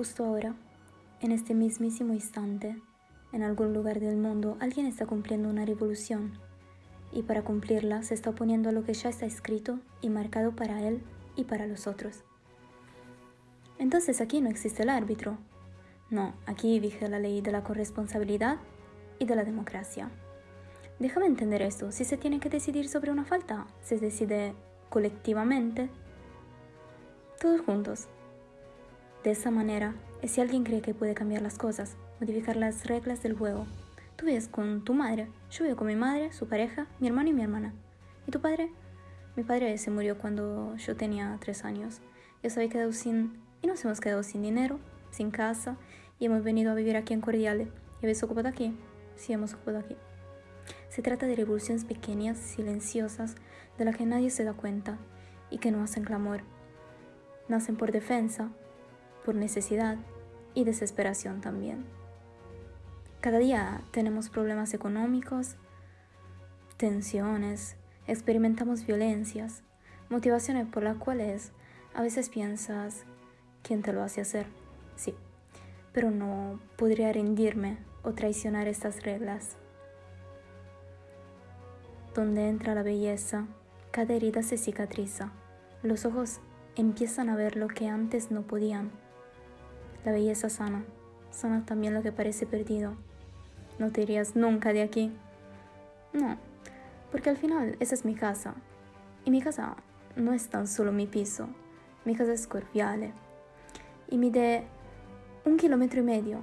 justo ahora, en este mismísimo instante, en algún lugar del mundo, alguien está cumpliendo una revolución y para cumplirla se está oponiendo a lo que ya está escrito y marcado para él y para los otros. Entonces aquí no existe el árbitro. No, aquí vige la ley de la corresponsabilidad y de la democracia. Déjame entender esto, si se tiene que decidir sobre una falta, se decide colectivamente, todos juntos. De esa manera, si alguien cree que puede cambiar las cosas, modificar las reglas del juego. Tú vives con tu madre, yo vivo con mi madre, su pareja, mi hermano y mi hermana. ¿Y tu padre? Mi padre se murió cuando yo tenía tres años. Yo se había quedado sin... y nos hemos quedado sin dinero, sin casa, y hemos venido a vivir aquí en Cordiale. ¿Y habéis ocupado aquí? Sí, hemos ocupado aquí. Se trata de revoluciones pequeñas, silenciosas, de las que nadie se da cuenta y que no hacen clamor. Nacen por defensa, por necesidad y desesperación también. Cada día tenemos problemas económicos, tensiones, experimentamos violencias, motivaciones por las cuales a veces piensas, ¿quién te lo hace hacer? Sí, pero no podría rendirme o traicionar estas reglas. Donde entra la belleza, cada herida se cicatriza. Los ojos empiezan a ver lo que antes no podían. La belleza sana, sana también lo que parece perdido. No te irías nunca de aquí. No, porque al final esa es mi casa. Y mi casa no es tan solo mi piso, mi casa es cordiale. Y mide un kilómetro y medio